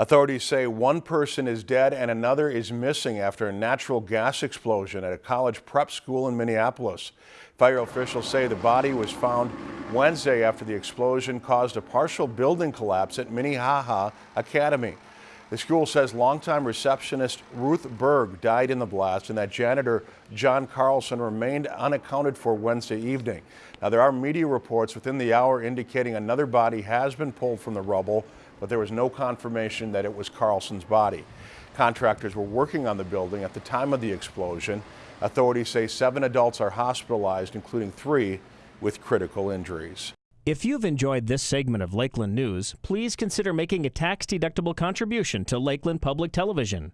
Authorities say one person is dead and another is missing after a natural gas explosion at a college prep school in Minneapolis. Fire officials say the body was found Wednesday after the explosion caused a partial building collapse at Minnehaha Academy. The school says longtime receptionist Ruth Berg died in the blast and that janitor John Carlson remained unaccounted for Wednesday evening. Now, there are media reports within the hour indicating another body has been pulled from the rubble but there was no confirmation that it was Carlson's body. Contractors were working on the building at the time of the explosion. Authorities say seven adults are hospitalized, including three with critical injuries. If you've enjoyed this segment of Lakeland News, please consider making a tax-deductible contribution to Lakeland Public Television.